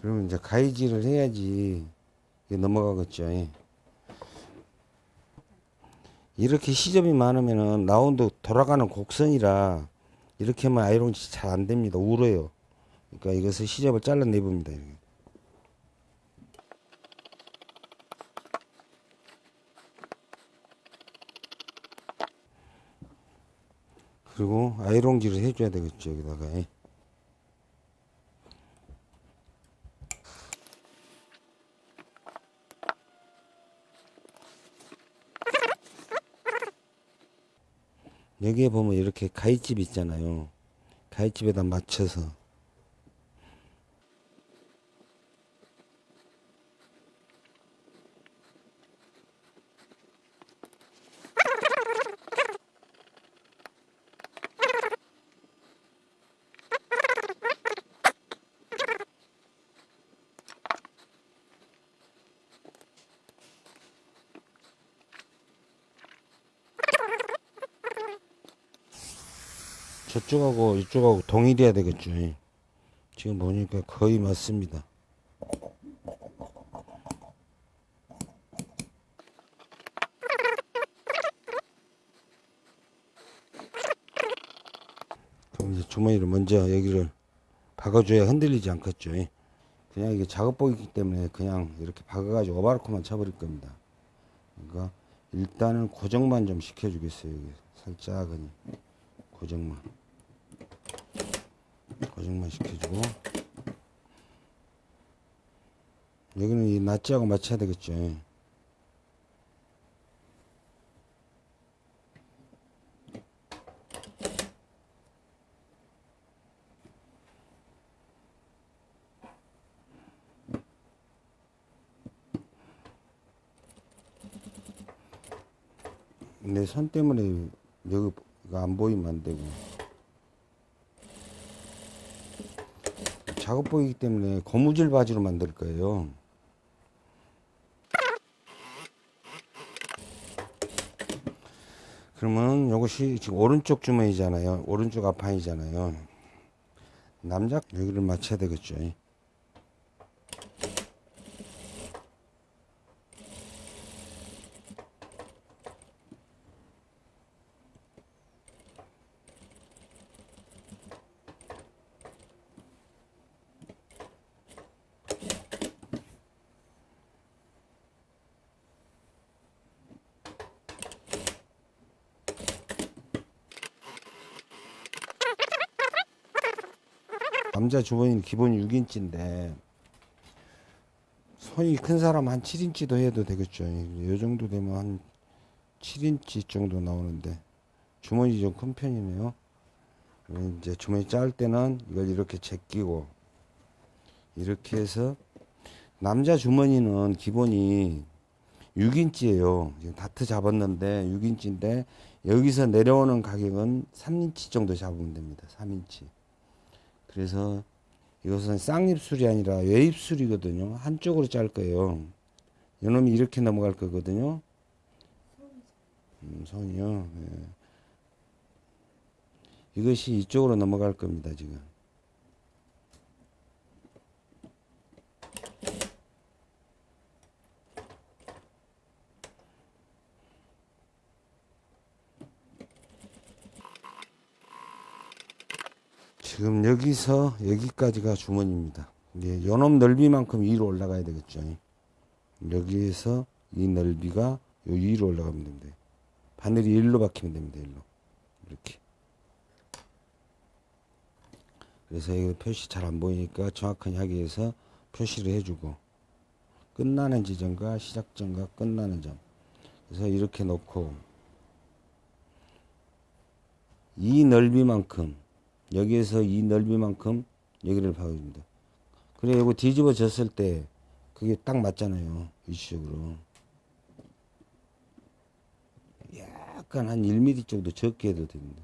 그러면 이제 가위질을 해야지 넘어가겠죠. 예. 이렇게 시접이 많으면은 라운드 돌아가는 곡선이라 이렇게 하면 아이롱이 잘 안 됩니다. 울어요. 그러니까 이것을 시접을 잘라내 봅니다. 그리고 아이롱질을 해줘야 되겠죠. 여기다가. 예. 여기에 보면 이렇게 가위집 있잖아요. 가위집에다 맞춰서 저쪽하고 이쪽하고 동일해야 되겠죠. 예. 지금 보니까 거의 맞습니다. 그럼 이제 주머니를 먼저 여기를 박아줘야 흔들리지 않겠죠. 예. 그냥 이게 작업복이기 때문에 그냥 이렇게 박아가지고 오바르코만 쳐버릴 겁니다. 그러니까 일단은 고정만 좀 시켜주겠어요. 여기 살짝은 고정만. 고정만 시켜주고 여기는 이 낫지하고 맞춰야 되겠죠 내 손 때문에 여기가 안 보이면 안 되고 작업복이기 때문에 고무줄 바지로 만들 거예요. 그러면 이것이 지금 오른쪽 주머니잖아요. 오른쪽 앞판이잖아요. 남자 여기를 맞춰야 되겠죠. 남자 주머니는 기본이 6인치인데 손이 큰 사람 한 7인치도 해도 되겠죠. 이 정도 되면 한 7인치 정도 나오는데 주머니 좀 큰 편이네요. 이제 주머니 짤 때는 이걸 이렇게 제끼고 이렇게 해서 남자 주머니는 기본이 6인치예요. 지금 다트 잡았는데 6인치인데 여기서 내려오는 가격은 3인치 정도 잡으면 됩니다. 3인치. 그래서 이것은 쌍입술이 아니라 외입술이거든요. 한쪽으로 짤 거예요. 이놈이 이렇게 넘어갈 거거든요. 음, 손이요. 예. 이것이 이쪽으로 넘어갈 겁니다. 지금. 지금 여기서 여기까지가 주머니입니다. 이제 요놈 넓이만큼 위로 올라가야 되겠죠. 여기에서 이 넓이가 요 위로 올라가면 됩니다. 바늘이 일로 박히면 됩니다. 일로 이렇게. 그래서 이거 표시 잘 안 보이니까 정확하게 하기 위해서 표시를 해주고 끝나는 지점과 시작점과 끝나는 점. 그래서 이렇게 놓고 이 넓이만큼 여기에서 이 넓이만큼 여기를 박아줍니다. 그래 이거 뒤집어졌을 때 그게 딱 맞잖아요. 위치적으로. 약간 한 1mm 정도 적게 해도 됩니다.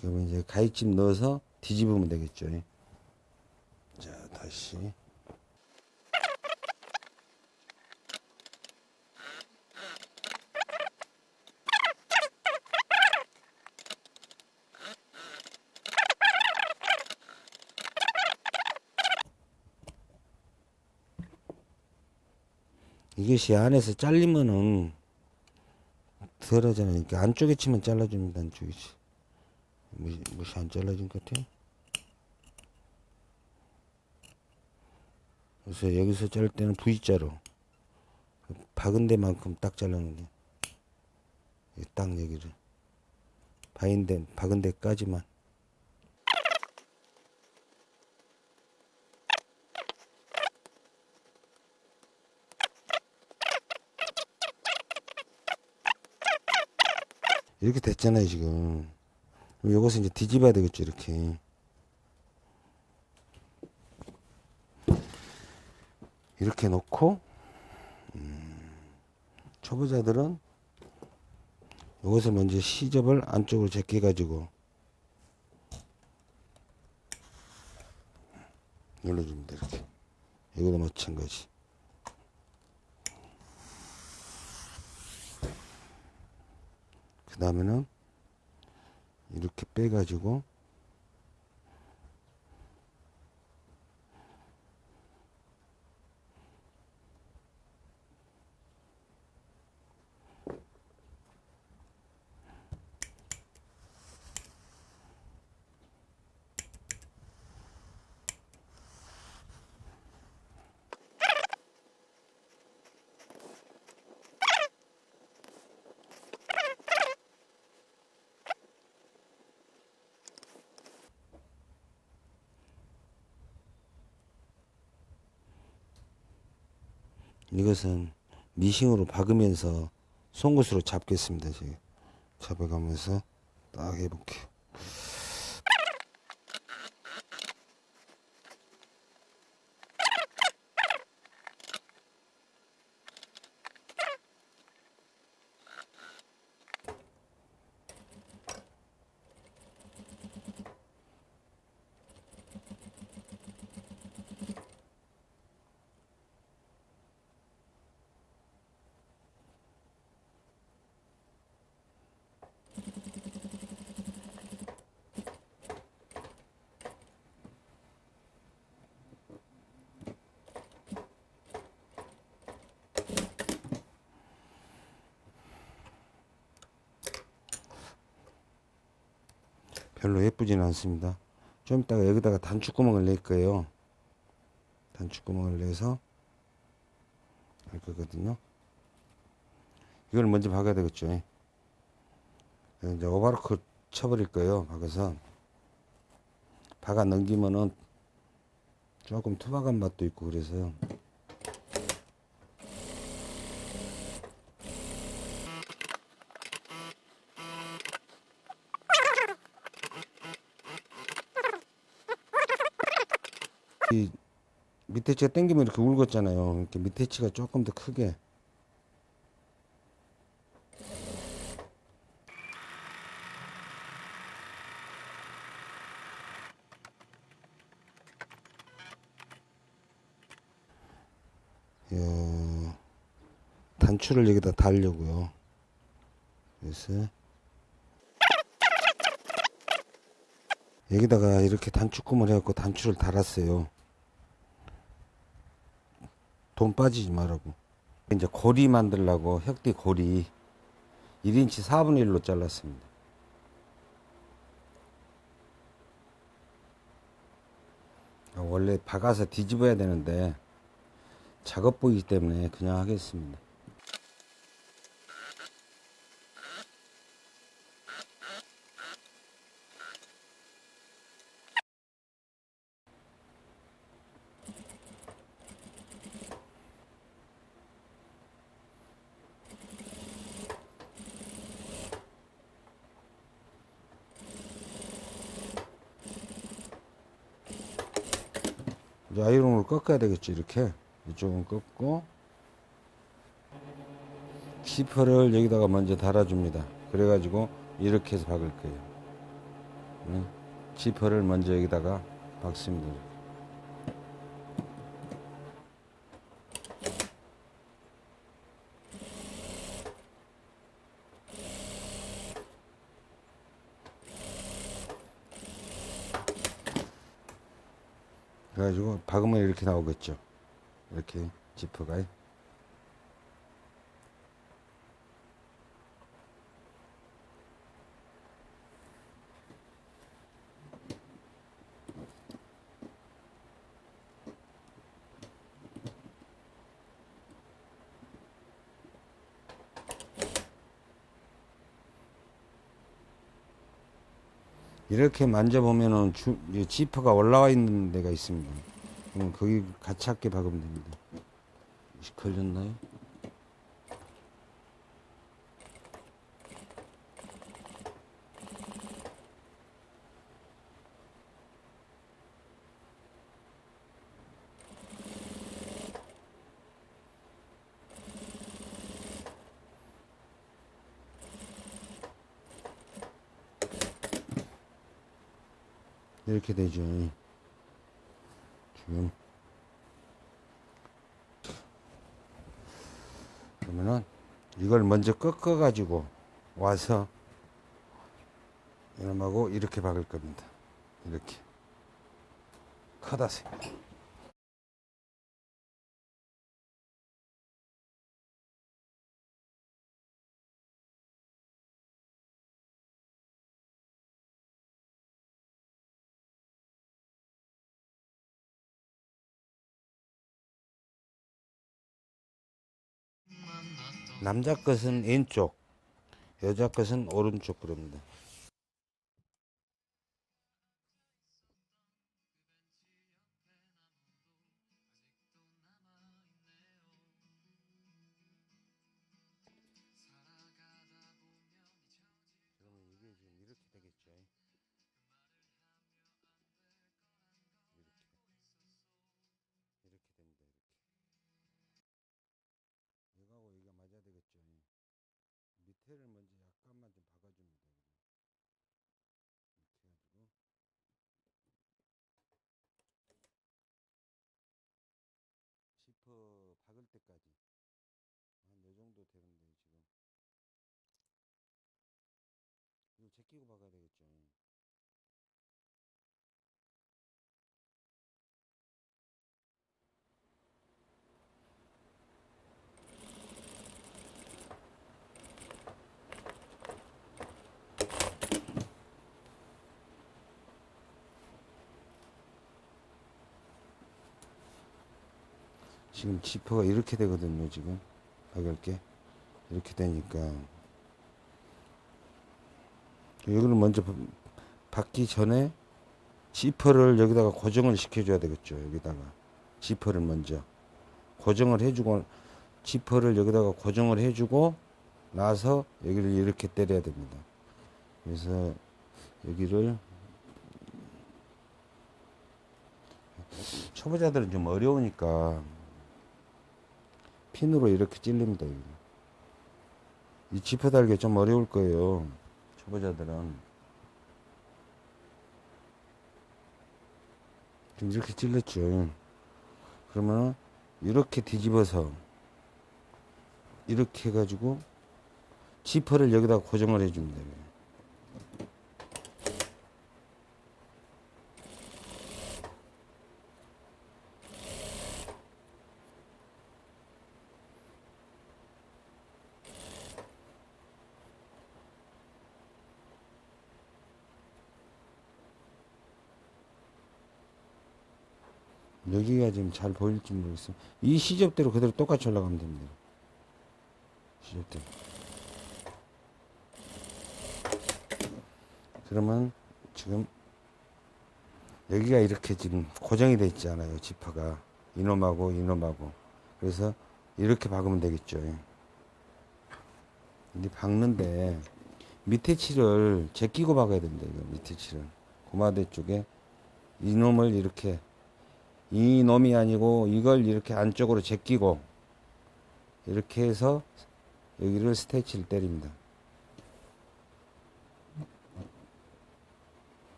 그러면 이제 가위집 넣어서 뒤집으면 되겠죠. 자, 다시. 이것이 안에서 잘리면은 덜 하잖아요. 그러니까 안쪽에 치면 잘라줍니다. 안쪽에 치. 무시, 무시 안 잘라진 것 같아요. 그래서 여기서 자를 때는 V자로. 박은 데만큼 딱 잘라놓는 딱 여기를. 박은 데 박은 데까지만. 이렇게 됐잖아요 지금. 요것을 이제 뒤집어야 되겠죠 이렇게 이렇게 놓고 음, 초보자들은 요것을 먼저 시접을 안쪽으로 제껴 가지고 눌러줍니다 이렇게. 이거도 마찬가지. 그 다음에는 이렇게 빼가지고 이것은 미싱으로 박으면서 송곳으로 잡겠습니다. 지금 잡아가면서 딱 해볼게요. 않습니다. 좀 이따가 여기다가 단축구멍을 낼 거예요. 단축구멍을 내서 할 거거든요. 이걸 먼저 박아야 되겠죠. 예. 이제 오바로크 쳐버릴 거예요. 박아서 박아 넘기면은 조금 투박한 맛도 있고 그래서요. 이 밑에 치가 당기면 이렇게 울었잖아요. 이렇게 밑에 치가 조금 더 크게. 요 단추를 여기다 달려고요. 그래서 여기다가 이렇게 단축구멍 해갖고 단추를 달았어요. 돈 빠지지 말라고. 이제 고리 만들려고 혁띠 고리 1인치 4분의 1로 잘랐습니다. 아, 원래 박아서 뒤집어야 되는데 작업 보이기 때문에 그냥 하겠습니다. 꺾어야 되겠죠 이렇게 이쪽은 꺾고 지퍼를 여기다가 먼저 달아줍니다 그래가지고 이렇게 해서 박을 거예요 응? 지퍼를 먼저 여기다가 박습니다. 그래가지고 박으면 이렇게 나오겠죠. 이렇게 지퍼가. 이렇게 만져보면은 주, 이 지퍼가 올라와 있는 데가 있습니다. 그럼 거기 같이 함께 박으면 됩니다. 걸렸나요? 이렇게 되죠. 지금. 그러면은 이걸 먼저 꺾어 가지고 와서 이놈하고 이렇게 박을 겁니다. 이렇게. 커다세. 남자 것은 왼쪽, 여자 것은 오른쪽 그럽니다. 밑에를 먼저 약간만 좀 박아줍니다. 이렇게 해가지고 지퍼 박을 때까지 한 요 정도 되는데 지금 이거 제끼고 박아야 되겠죠. 지금 지퍼가 이렇게 되거든요. 지금 박을 게 이렇게 되니까 여기를 먼저 바- 박기 전에 지퍼를 여기다가 고정을 시켜줘야 되겠죠. 여기다가 지퍼를 먼저 고정을 해주고 지퍼를 여기다가 고정을 해주고 나서 여기를 이렇게 때려야 됩니다. 그래서 여기를 초보자들은 좀 어려우니까 핀으로 이렇게 찔립니다. 이 지퍼 달기 좀 어려울 거예요. 초보자들은. 이렇게 찔렀죠. 그러면 이렇게 뒤집어서 이렇게 해가지고 지퍼를 여기다 고정을 돼요. 여기가 지금 잘 보일지 모르겠어요. 이 시접대로 그대로 똑같이 올라가면 됩니다. 시접대로. 그러면 지금 여기가 이렇게 지금 고정이 돼 있잖아요. 지퍼가. 이놈하고 이놈하고. 그래서 이렇게 박으면 되겠죠. 이제 박는데 밑에 칠을 제끼고 박아야 됩니다. 이거 밑에 칠을. 고마대 쪽에 이놈을 이렇게 이 놈이 아니고 이걸 이렇게 안쪽으로 제끼고 이렇게 해서 여기를 스테치를 때립니다.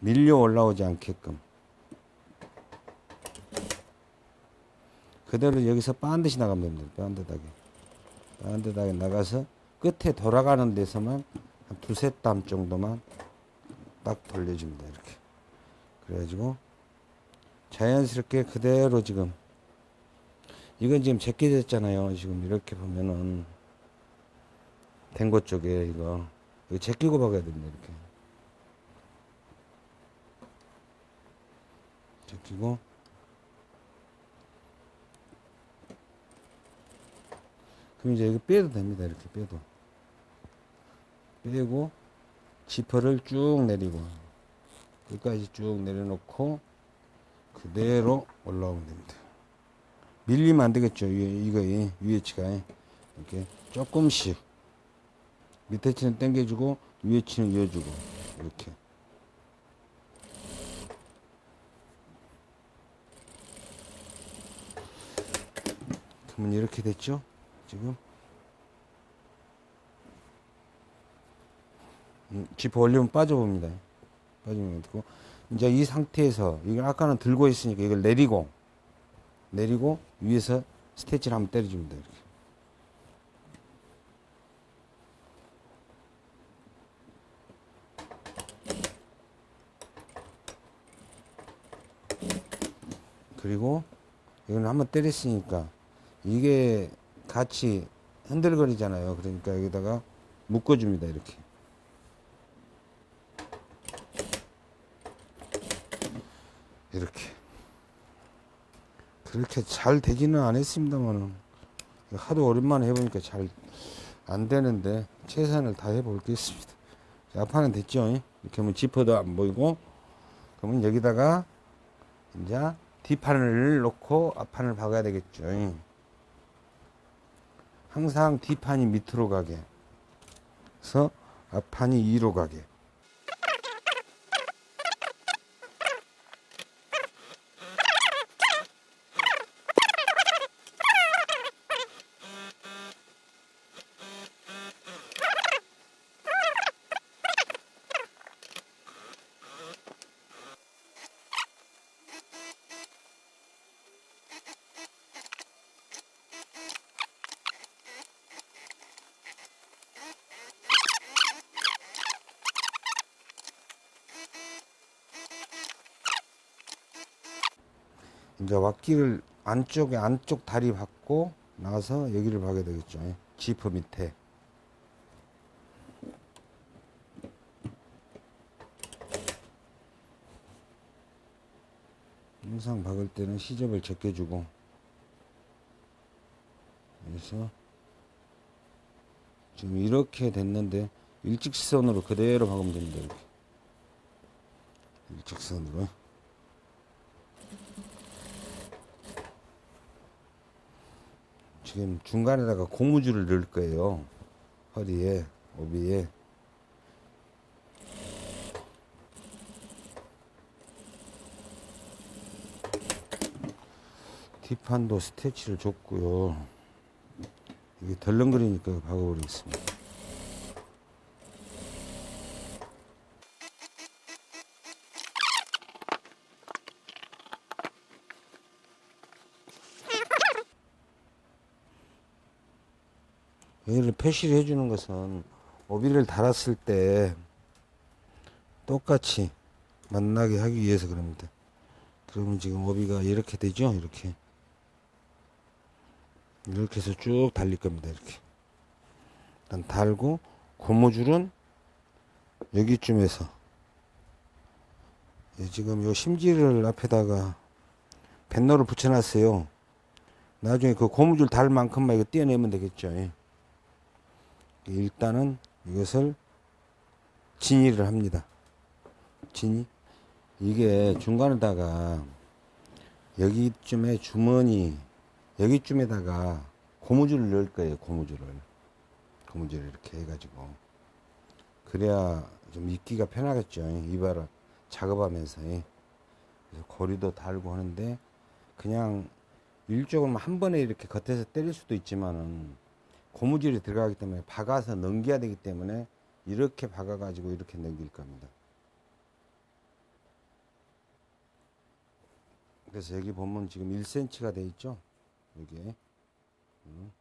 밀려 올라오지 않게끔 그대로 여기서 반드시 나가면 됩니다. 반듯하게 반듯하게 나가서 끝에 돌아가는 데서만 한 두세 땀 정도만 딱 돌려줍니다. 이렇게 그래가지고 자연스럽게 그대로 지금 이건 지금 제껴졌잖아요. 지금 이렇게 보면은 된것 쪽에 이거 이거 제끼고 박아야 됩니다. 이렇게 제끼고 그럼 이제 이거 빼도 됩니다. 이렇게 빼도 빼고 지퍼를 쭉 내리고 여기까지 쭉 내려놓고 그대로 올라오면 됩니다. 밀리면 안 되겠죠. 이- 이거 이 위에 치가 이렇게 조금씩 밑에 치는 당겨주고 위에 치는 이어주고 이렇게 그러면 이렇게 됐죠? 지금 음, 지퍼 올리면 빠져봅니다. 빠지면 되고 이제 이 상태에서 이걸 아까는 들고 있으니까 이걸 내리고 내리고 위에서 스테치를 한번 때려줍니다. 이렇게. 그리고 이건 한번 때렸으니까 이게 같이 흔들거리잖아요. 그러니까 여기다가 묶어줍니다. 이렇게. 이렇게. 그렇게 잘 되지는 않았습니다만은 하도 오랜만에 해보니까 잘 안 되는데 최선을 다해 보겠습니다. 자, 앞판은 됐죠? 이렇게 하면 지퍼도 안 보이고 그러면 여기다가 이제 뒷판을 놓고 앞판을 박아야 되겠죠. 항상 뒷판이 밑으로 가게. 그래서 앞판이 위로 가게. 왁기를 안쪽에 안쪽 다리 박고 나서 여기를 박아야 되겠죠. 지퍼 밑에. 항상 박을 때는 시접을 제껴주고 그래서 지금 이렇게 됐는데 일직선으로 그대로 박으면 됩니다. 이렇게 일직선으로. 지금 중간에다가 고무줄을 넣을 거예요. 허리에, 오비에. 뒷판도 스테치를 줬고요. 이게 덜렁거리니까 박아버리겠습니다. 얘를 표시를 해주는 것은 오비를 달았을 때 똑같이 만나게 하기 위해서 그럽니다. 그러면 지금 오비가 이렇게 되죠? 이렇게. 이렇게 해서 쭉 달릴 겁니다. 이렇게. 일단 달고 고무줄은 여기쯤에서 예, 지금 요 심지를 앞에다가 뱃노를 붙여놨어요. 나중에 그 고무줄 달 만큼만 이거 떼어내면 되겠죠. 예. 일단은 이것을 진이를 합니다. 진이 이게 중간에다가 여기쯤에 주머니 여기쯤에다가 고무줄을 넣을 거예요. 고무줄을 고무줄을 이렇게 해가지고 그래야 좀 입기가 편하겠죠. 이발을 작업하면서 고리도 달고 하는데 그냥 일적으로 한 번에 이렇게 겉에서 때릴 수도 있지만은 고무줄이 들어가기 때문에 박아서 넘겨야 되기 때문에 이렇게 박아가지고 이렇게 넘길 겁니다. 그래서 여기 보면 지금 1cm가 돼 있죠? 여기에. 음.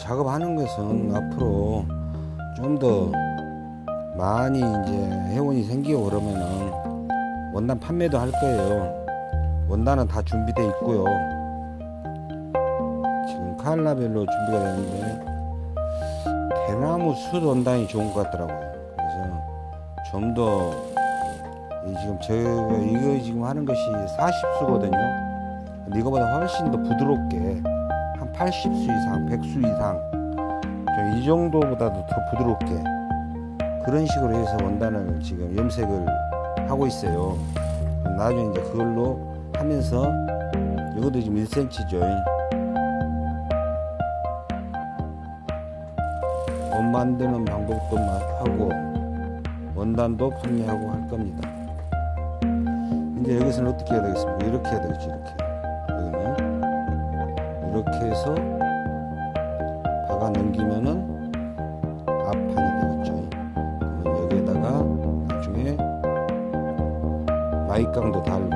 작업하는 것은 앞으로 좀 더 많이 이제 회원이 생기고 그러면은 원단 판매도 할 거예요. 원단은 다 준비돼 있고요. 지금 칼라별로 준비가 됐는데 대나무 숯 원단이 좋은 것 같더라고요. 그래서 좀 더 지금 제가 이거 지금 하는 것이 40수거든요. 근데 이거보다 훨씬 더 부드럽게 한 80수 이상, 100수 이상 좀이 정도보다도 더 부드럽게 그런 식으로 해서 원단을 지금 염색을 하고 있어요. 나중에 이제 그걸로 하면서 이것도 지금 1cm죠. 원 만드는 방법도 마- 하고 원단도 판매하고 할 겁니다. 이제 여기서는 어떻게 해야 되겠습니까? 이렇게 해야 되겠지, 이렇게. 이렇게 해서 박아 넘기면은 앞판이 되겠죠. 여기에다가 나중에 마이깡도 달고